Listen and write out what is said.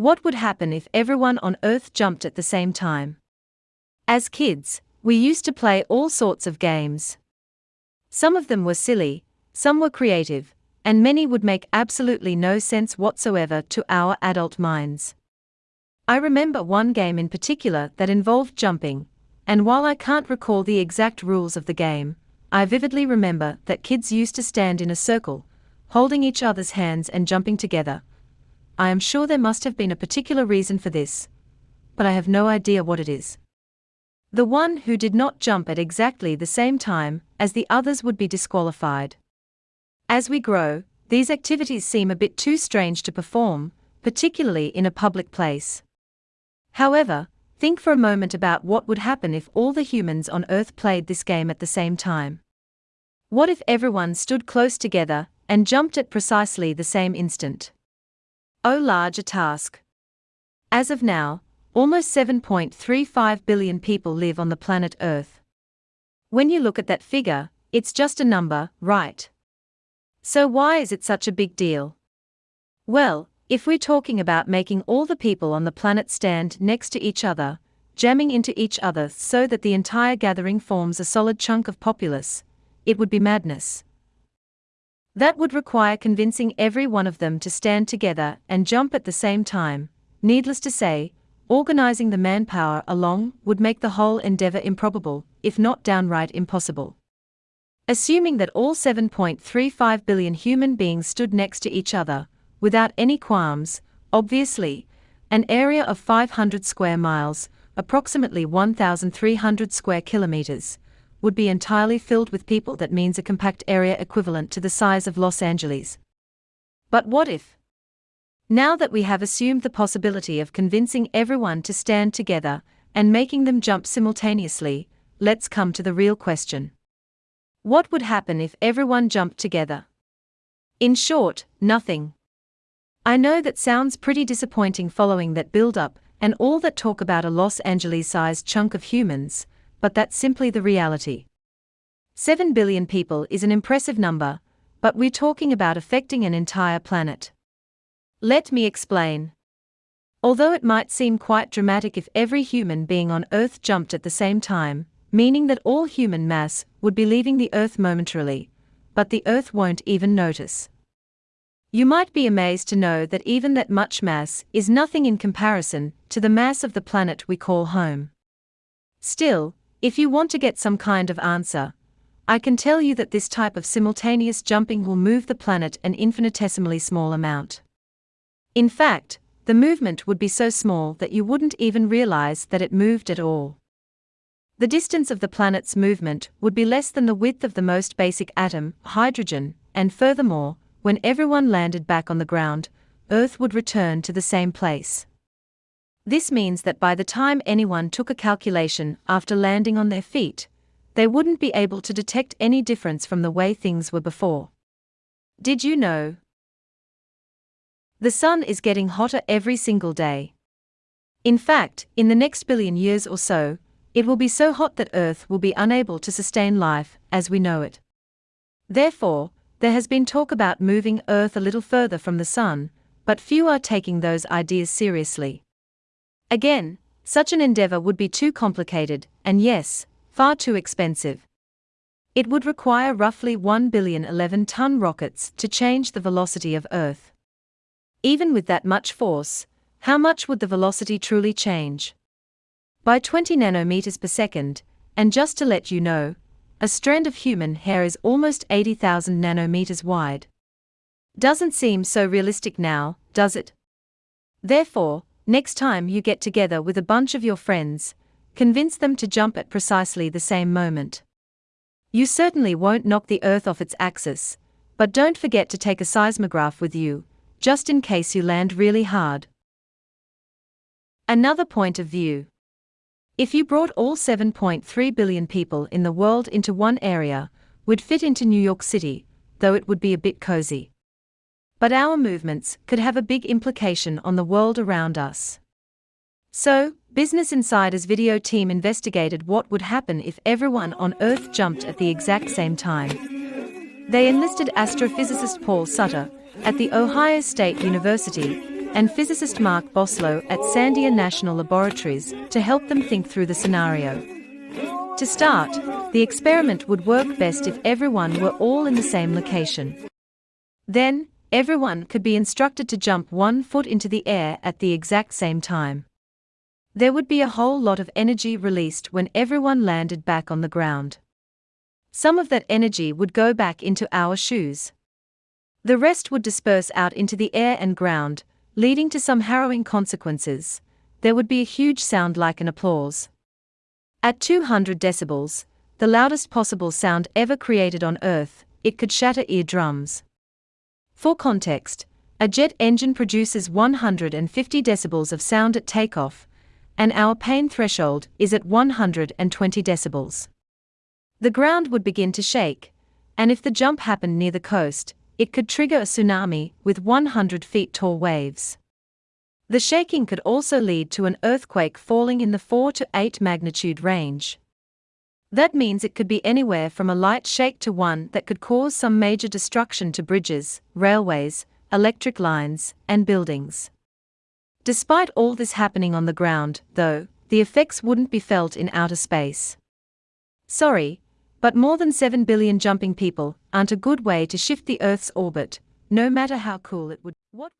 What would happen if everyone on Earth jumped at the same time? As kids, we used to play all sorts of games. Some of them were silly, some were creative, and many would make absolutely no sense whatsoever to our adult minds. I remember one game in particular that involved jumping, and while I can't recall the exact rules of the game, I vividly remember that kids used to stand in a circle, holding each other's hands and jumping together. I am sure there must have been a particular reason for this, but I have no idea what it is. The one who did not jump at exactly the same time as the others would be disqualified. As we grow, these activities seem a bit too strange to perform, particularly in a public place. However, think for a moment about what would happen if all the humans on Earth played this game at the same time. What if everyone stood close together and jumped at precisely the same instant? Oh, large a task. As of now, almost 7.35 billion people live on the planet Earth. When you look at that figure, it's just a number, right? So, why is it such a big deal? Well, if we're talking about making all the people on the planet stand next to each other, jamming into each other so that the entire gathering forms a solid chunk of populace, it would be madness. That would require convincing every one of them to stand together and jump at the same time. Needless to say, organizing the manpower along would make the whole endeavor improbable, if not downright impossible. Assuming that all 7.35 billion human beings stood next to each other, without any qualms, obviously, an area of 500 square miles, approximately 1,300 square kilometers, would be entirely filled with people. That means a compact area equivalent to the size of Los Angeles. But what if? Now that we have assumed the possibility of convincing everyone to stand together and making them jump simultaneously, let's come to the real question. What would happen if everyone jumped together? In short, nothing. I know that sounds pretty disappointing following that build up and all that talk about a Los Angeles sized chunk of humans, but that's simply the reality. 7 billion people is an impressive number, but we're talking about affecting an entire planet. Let me explain. Although it might seem quite dramatic if every human being on Earth jumped at the same time, meaning that all human mass would be leaving the Earth momentarily, but the Earth won't even notice. You might be amazed to know that even that much mass is nothing in comparison to the mass of the planet we call home. Still, if you want to get some kind of answer, I can tell you that this type of simultaneous jumping will move the planet an infinitesimally small amount. In fact, the movement would be so small that you wouldn't even realize that it moved at all the distance of the planet's movement would be less than the width of the most basic atom, hydrogen, and furthermore, when everyone landed back on the ground, Earth would return to the same place. This means that by the time anyone took a calculation after landing on their feet, they wouldn't be able to detect any difference from the way things were before. Did you know? The sun is getting hotter every single day. In fact, in the next billion years or so, it will be so hot that Earth will be unable to sustain life as we know it. Therefore, there has been talk about moving Earth a little further from the Sun, but few are taking those ideas seriously. Again, such an endeavor would be too complicated, and yes, far too expensive. It would require roughly 1 billion 11 ton rockets to change the velocity of Earth. Even with that much force, how much would the velocity truly change? by 20 nanometers per second, and just to let you know, a strand of human hair is almost 80,000 nanometers wide. Doesn't seem so realistic now, does it? Therefore, next time you get together with a bunch of your friends, convince them to jump at precisely the same moment. You certainly won't knock the Earth off its axis, but don't forget to take a seismograph with you, just in case you land really hard. Another point of view. If you brought all 7.3 billion people in the world into one area, would fit into New York City, though it would be a bit cozy. But our movements could have a big implication on the world around us. So, Business Insider's video team investigated what would happen if everyone on Earth jumped at the exact same time. They enlisted astrophysicist Paul Sutter at the Ohio State University and physicist Mark Boslough at Sandia National Laboratories to help them think through the scenario. To start, the experiment would work best if everyone were all in the same location. Then, everyone could be instructed to jump one foot into the air at the exact same time. There would be a whole lot of energy released when everyone landed back on the ground. Some of that energy would go back into our shoes. The rest would disperse out into the air and ground, leading to some harrowing consequences. There would be a huge sound like an applause. At 200 decibels, the loudest possible sound ever created on Earth, it could shatter eardrums. For context, a jet engine produces 150 decibels of sound at takeoff, and our pain threshold is at 120 decibels. The ground would begin to shake, and if the jump happened near the coast, it could trigger a tsunami with 100 feet tall waves. The shaking could also lead to an earthquake falling in the 4 to 8 magnitude range. That means it could be anywhere from a light shake to one that could cause some major destruction to bridges, railways, electric lines, and buildings. Despite all this happening on the ground, though, the effects wouldn't be felt in outer space. Sorry, but more than 7 billion jumping people aren't a good way to shift the Earth's orbit, no matter how cool it would. What